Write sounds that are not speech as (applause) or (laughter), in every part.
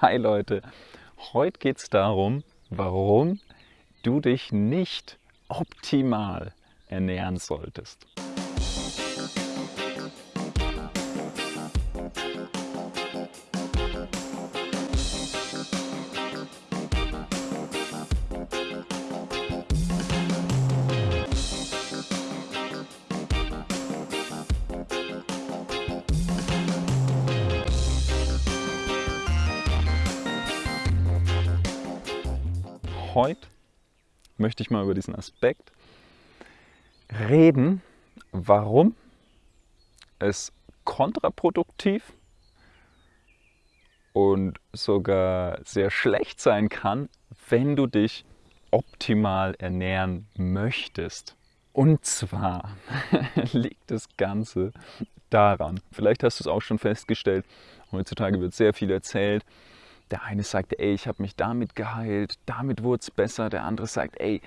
Hi Leute, heute geht es darum, warum du dich nicht optimal ernähren solltest. Heute möchte ich mal über diesen Aspekt reden, warum es kontraproduktiv und sogar sehr schlecht sein kann, wenn du dich optimal ernähren möchtest. Und zwar (laughs) liegt das Ganze daran, vielleicht hast du es auch schon festgestellt, heutzutage wird sehr viel erzählt, der eine sagt, ey, ich habe mich damit geheilt, damit wurde es besser. Der andere sagt, ey,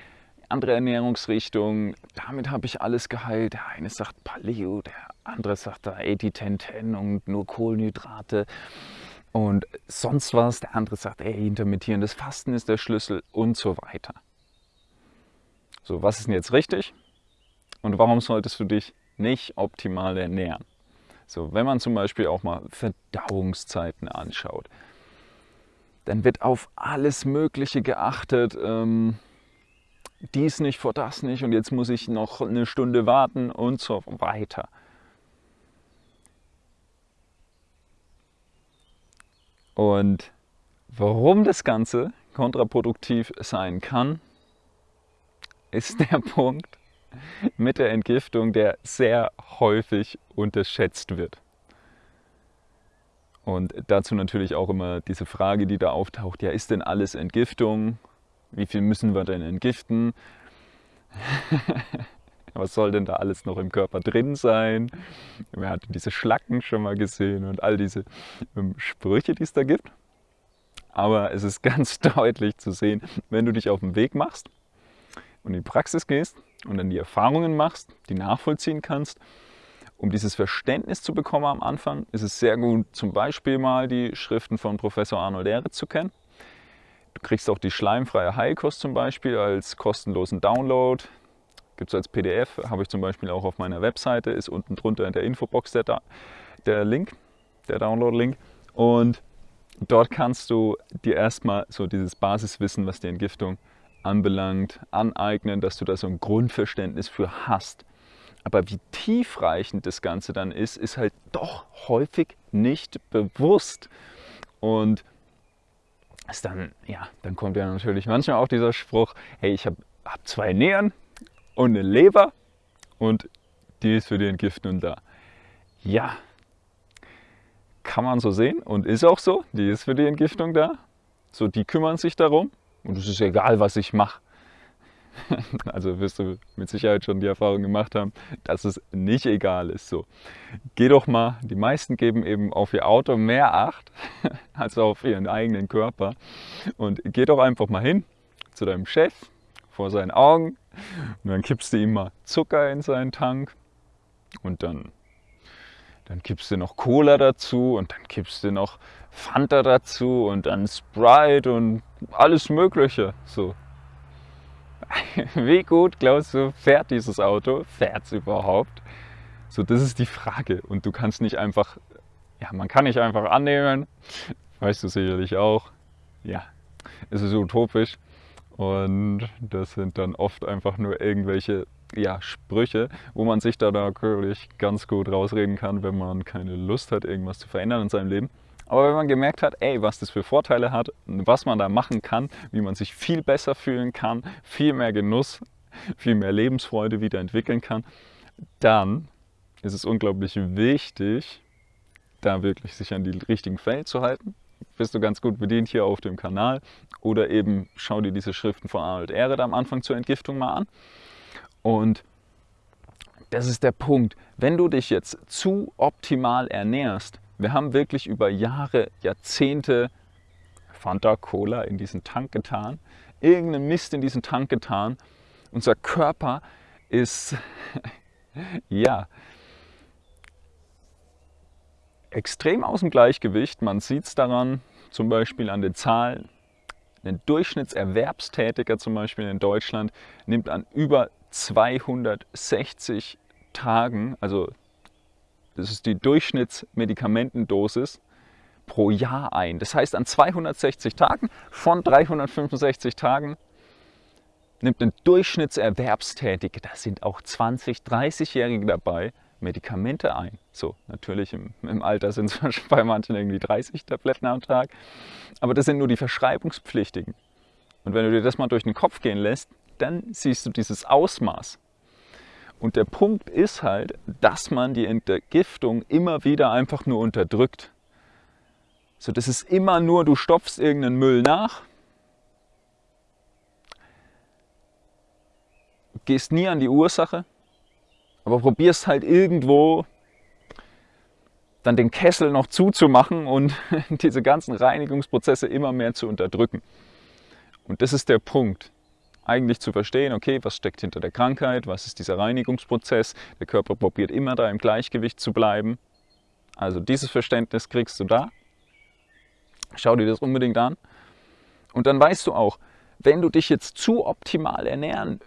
andere Ernährungsrichtung, damit habe ich alles geheilt. Der eine sagt Paleo, der andere sagt da 80-10-10 und nur Kohlenhydrate und sonst was. Der andere sagt, ey, intermittierendes Fasten ist der Schlüssel und so weiter. So, was ist denn jetzt richtig? Und warum solltest du dich nicht optimal ernähren? So, wenn man zum Beispiel auch mal Verdauungszeiten anschaut, dann wird auf alles Mögliche geachtet. Ähm, dies nicht vor das nicht und jetzt muss ich noch eine Stunde warten und so weiter. Und warum das Ganze kontraproduktiv sein kann, ist der (laughs) Punkt mit der Entgiftung, der sehr häufig unterschätzt wird. Und dazu natürlich auch immer diese Frage, die da auftaucht, ja, ist denn alles Entgiftung? Wie viel müssen wir denn entgiften? (laughs) Was soll denn da alles noch im Körper drin sein? Wer hat diese Schlacken schon mal gesehen und all diese ähm, Sprüche, die es da gibt? Aber es ist (laughs) ganz deutlich zu sehen, wenn du dich auf den Weg machst und in die Praxis gehst und dann die Erfahrungen machst, die nachvollziehen kannst um dieses Verständnis zu bekommen am Anfang, ist es sehr gut, zum Beispiel mal die Schriften von Professor Arnold Ehre zu kennen. Du kriegst auch die schleimfreie Heilkost zum Beispiel als kostenlosen Download. Gibt es als PDF, habe ich zum Beispiel auch auf meiner Webseite, ist unten drunter in der Infobox der, der Link, der Download-Link. Und dort kannst du dir erstmal so dieses Basiswissen, was die Entgiftung anbelangt, aneignen, dass du da so ein Grundverständnis für hast. Aber wie tiefreichend das Ganze dann ist, ist halt doch häufig nicht bewusst. Und ist dann, ja, dann kommt ja natürlich manchmal auch dieser Spruch, hey, ich habe hab zwei Nieren und eine Leber und die ist für die Entgiftung da. Ja, kann man so sehen und ist auch so, die ist für die Entgiftung da. So, die kümmern sich darum und es ist egal, was ich mache. (laughs) also wirst du mit Sicherheit schon die Erfahrung gemacht haben, dass es nicht egal ist. So, geh doch mal, die meisten geben eben auf ihr Auto mehr Acht (laughs) als auf ihren eigenen Körper. Und geh doch einfach mal hin zu deinem Chef vor seinen Augen und dann kippst du ihm mal Zucker in seinen Tank und dann, dann kippst du noch Cola dazu und dann kippst du noch Fanta dazu und dann Sprite und alles Mögliche. So, (laughs) wie gut glaubst du, fährt dieses Auto? Fährt es überhaupt? So, das ist die Frage. Und du kannst nicht einfach, ja, man kann nicht einfach annehmen, weißt du sicherlich auch, ja, es ist utopisch. Und das sind dann oft einfach nur irgendwelche ja, Sprüche, wo man sich da natürlich ganz gut rausreden kann, wenn man keine Lust hat, irgendwas zu verändern in seinem Leben. Aber wenn man gemerkt hat, ey, was das für Vorteile hat, was man da machen kann, wie man sich viel besser fühlen kann, viel mehr Genuss, viel mehr Lebensfreude wieder entwickeln kann, dann ist es unglaublich wichtig, da wirklich sich an die richtigen Fälle zu halten. Bist du ganz gut bedient hier auf dem Kanal oder eben schau dir diese Schriften von Arnold Ehret am Anfang zur Entgiftung mal an. Und das ist der Punkt. Wenn du dich jetzt zu optimal ernährst, wir haben wirklich über Jahre, Jahrzehnte Fanta Cola in diesen Tank getan, irgendeinen Mist in diesen Tank getan. Unser Körper ist, (laughs) ja, extrem aus dem Gleichgewicht. Man sieht es daran, zum Beispiel an den Zahlen. Ein Durchschnittserwerbstätiger zum Beispiel in Deutschland nimmt an über 260 Tagen, also das ist die Durchschnittsmedikamentendosis pro Jahr ein. Das heißt, an 260 Tagen von 365 Tagen nimmt ein Durchschnittserwerbstätiger, da sind auch 20-, 30-Jährige dabei, Medikamente ein. So, natürlich im, im Alter sind es (laughs) bei manchen irgendwie 30 Tabletten am Tag, aber das sind nur die Verschreibungspflichtigen. Und wenn du dir das mal durch den Kopf gehen lässt, dann siehst du dieses Ausmaß. Und der Punkt ist halt, dass man die Entgiftung immer wieder einfach nur unterdrückt. So, das ist immer nur, du stopfst irgendeinen Müll nach, gehst nie an die Ursache, aber probierst halt irgendwo dann den Kessel noch zuzumachen und (laughs) diese ganzen Reinigungsprozesse immer mehr zu unterdrücken. Und das ist der Punkt. Eigentlich zu verstehen, okay, was steckt hinter der Krankheit, was ist dieser Reinigungsprozess, der Körper probiert immer da im Gleichgewicht zu bleiben. Also dieses Verständnis kriegst du da. Schau dir das unbedingt an. Und dann weißt du auch, wenn du dich jetzt zu optimal ernähren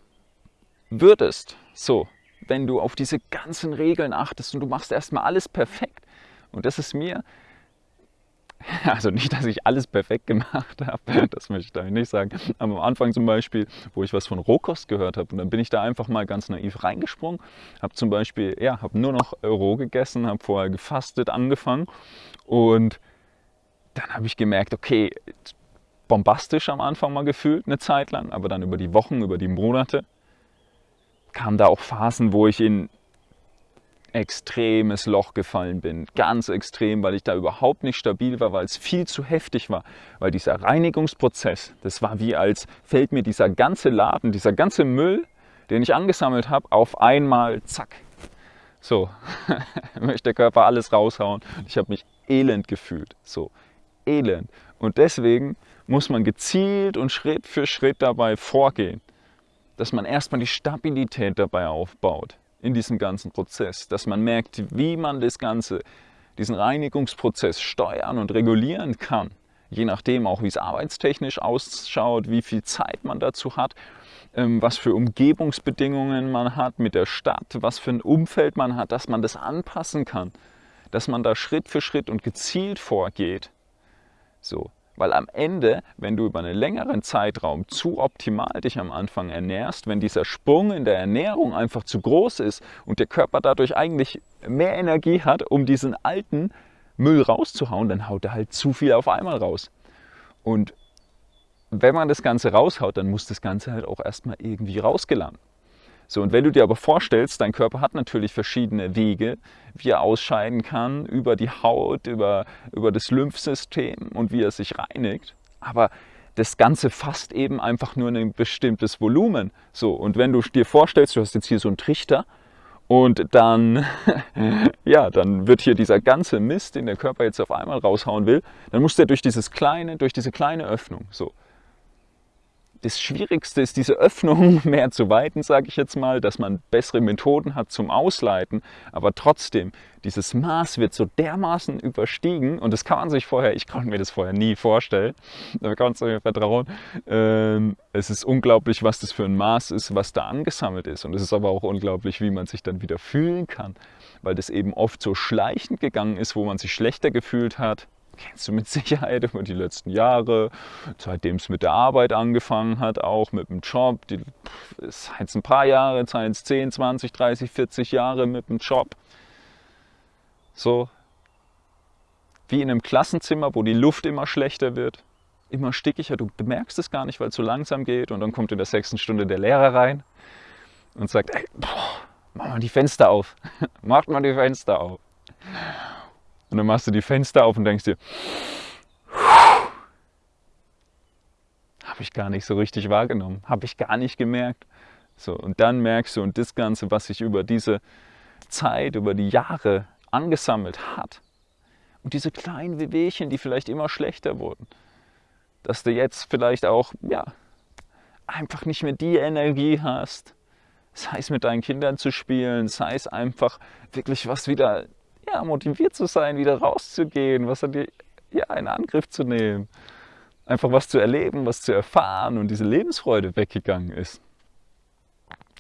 würdest, so, wenn du auf diese ganzen Regeln achtest und du machst erstmal alles perfekt. Und das ist mir, (laughs) also nicht, dass ich alles perfekt gemacht (laughs) habe, das möchte ich da nicht sagen, aber am Anfang zum Beispiel, wo ich was von Rohkost gehört habe und dann bin ich da einfach mal ganz naiv reingesprungen, habe zum Beispiel, ja, habe nur noch roh gegessen, habe vorher gefastet angefangen und dann habe ich gemerkt, okay, bombastisch am Anfang mal gefühlt, eine Zeit lang, aber dann über die Wochen, über die Monate kamen da auch Phasen, wo ich in extremes Loch gefallen bin. Ganz extrem, weil ich da überhaupt nicht stabil war, weil es viel zu heftig war. Weil dieser Reinigungsprozess, das war wie als fällt mir dieser ganze Laden, dieser ganze Müll, den ich angesammelt habe, auf einmal zack. So, (laughs) möchte der Körper alles raushauen. Ich habe mich elend gefühlt. So, elend. Und deswegen muss man gezielt und Schritt für Schritt dabei vorgehen dass man erstmal die Stabilität dabei aufbaut in diesem ganzen Prozess, dass man merkt, wie man das Ganze, diesen Reinigungsprozess steuern und regulieren kann, je nachdem auch, wie es arbeitstechnisch ausschaut, wie viel Zeit man dazu hat, ähm, was für Umgebungsbedingungen man hat mit der Stadt, was für ein Umfeld man hat, dass man das anpassen kann, dass man da Schritt für Schritt und gezielt vorgeht. So, weil am Ende, wenn du über einen längeren Zeitraum zu optimal dich am Anfang ernährst, wenn dieser Sprung in der Ernährung einfach zu groß ist und der Körper dadurch eigentlich mehr Energie hat, um diesen alten Müll rauszuhauen, dann haut er halt zu viel auf einmal raus. Und wenn man das Ganze raushaut, dann muss das Ganze halt auch erstmal irgendwie rausgelangen. So, und wenn du dir aber vorstellst, dein Körper hat natürlich verschiedene Wege, wie er ausscheiden kann, über die Haut, über, über das Lymphsystem und wie er sich reinigt. Aber das Ganze fasst eben einfach nur ein bestimmtes Volumen. So, und wenn du dir vorstellst, du hast jetzt hier so einen Trichter und dann, (laughs) ja, dann wird hier dieser ganze Mist, den der Körper jetzt auf einmal raushauen will, dann muss der durch dieses kleine, durch diese kleine Öffnung. So das Schwierigste ist, diese Öffnung (laughs) mehr zu weiten, sage ich jetzt mal, dass man bessere Methoden hat zum Ausleiten, aber trotzdem, dieses Maß wird so dermaßen überstiegen. Und das kann man sich vorher, ich konnte mir das vorher nie vorstellen, (laughs) da kannst du mir vertrauen, ähm, es ist unglaublich, was das für ein Maß ist, was da angesammelt ist. Und es ist aber auch unglaublich, wie man sich dann wieder fühlen kann, weil das eben oft so schleichend gegangen ist, wo man sich schlechter gefühlt hat, kennst du mit (laughs) Sicherheit über die letzten Jahre, seitdem es mit der Arbeit angefangen hat, auch mit dem Job. Die, es ein paar Jahre, es 10, 20, 30, 40 Jahre mit dem Job. So wie in einem Klassenzimmer, wo die Luft immer schlechter wird, immer stickiger. Du bemerkst es gar nicht, weil es so langsam geht. Und dann kommt in der sechsten Stunde der Lehrer rein und sagt, ey, boah, mach mal die Fenster auf. (laughs) Macht mal die Fenster auf. Und dann machst du die Fenster auf und denkst dir, habe ich gar nicht so richtig wahrgenommen, habe ich gar nicht gemerkt. So, und dann merkst du, und das Ganze, was sich über diese Zeit, über die Jahre angesammelt hat, und diese kleinen Wehwehchen, die vielleicht immer schlechter wurden, dass du jetzt vielleicht auch, ja, einfach nicht mehr die Energie hast, sei es mit deinen Kindern zu spielen, sei es einfach wirklich was wieder ja, motiviert zu sein, wieder rauszugehen, was dir ja, in Angriff zu nehmen. Einfach was zu erleben, was zu erfahren und diese Lebensfreude weggegangen ist.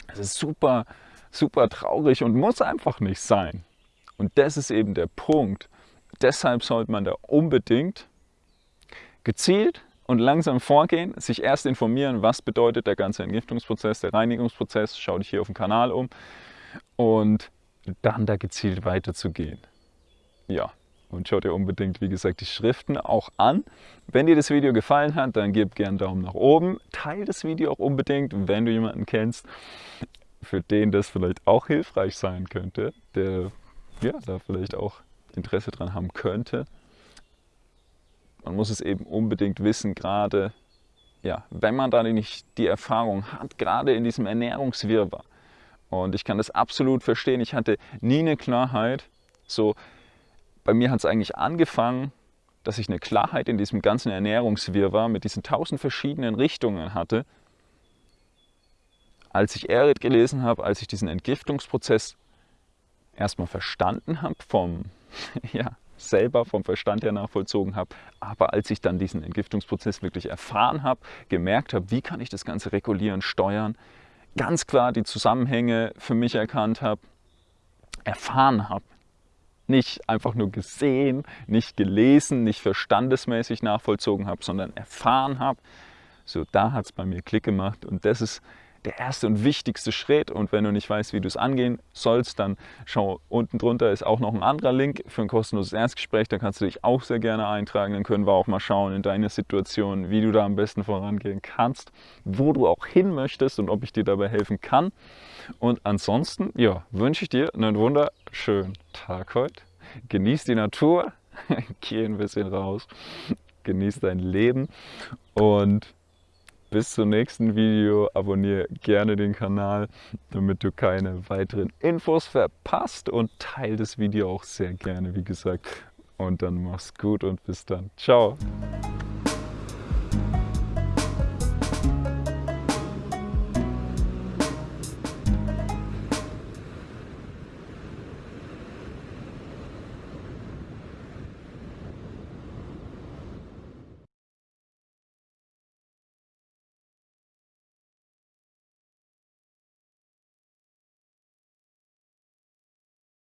Es ist super, super traurig und muss einfach nicht sein. Und das ist eben der Punkt. Deshalb sollte man da unbedingt gezielt und langsam vorgehen, sich erst informieren, was bedeutet der ganze Entgiftungsprozess, der Reinigungsprozess, schau dich hier auf dem Kanal um und dann da gezielt weiterzugehen. Ja, und schau dir unbedingt, wie gesagt, die Schriften auch an. Wenn dir das Video gefallen hat, dann gib gerne einen Daumen nach oben. Teil das Video auch unbedingt, wenn du jemanden kennst, für den das vielleicht auch hilfreich sein könnte, der ja, da vielleicht auch Interesse dran haben könnte. Man muss es eben unbedingt wissen, gerade ja, wenn man da nicht die Erfahrung hat, gerade in diesem Ernährungswirrwarr. Und ich kann das absolut verstehen. Ich hatte nie eine Klarheit. So, bei mir hat es eigentlich angefangen, dass ich eine Klarheit in diesem ganzen Ernährungswirrwarr mit diesen tausend verschiedenen Richtungen hatte, als ich Erit gelesen habe, als ich diesen Entgiftungsprozess erstmal verstanden habe, vom, (laughs) ja, selber vom Verstand her nachvollzogen habe, aber als ich dann diesen Entgiftungsprozess wirklich erfahren habe, gemerkt habe, wie kann ich das Ganze regulieren, steuern, ganz klar die Zusammenhänge für mich erkannt habe, erfahren habe, nicht einfach nur gesehen, nicht gelesen, nicht verstandesmäßig nachvollzogen habe, sondern erfahren habe, so da hat es bei mir Klick gemacht und das ist der erste und wichtigste Schritt. Und wenn du nicht weißt, wie du es angehen sollst, dann schau unten drunter ist auch noch ein anderer Link für ein kostenloses Erstgespräch. Da kannst du dich auch sehr gerne eintragen. Dann können wir auch mal schauen in deiner Situation, wie du da am besten vorangehen kannst, wo du auch hin möchtest und ob ich dir dabei helfen kann. Und ansonsten, ja, wünsche ich dir einen wunderschönen Tag heute. Genieß die Natur, (laughs) geh ein bisschen raus, genieß dein Leben und bis zum nächsten Video. Abonniere gerne den Kanal, damit du keine weiteren Infos verpasst und teile das Video auch sehr gerne, wie gesagt. Und dann mach's gut und bis dann. Ciao.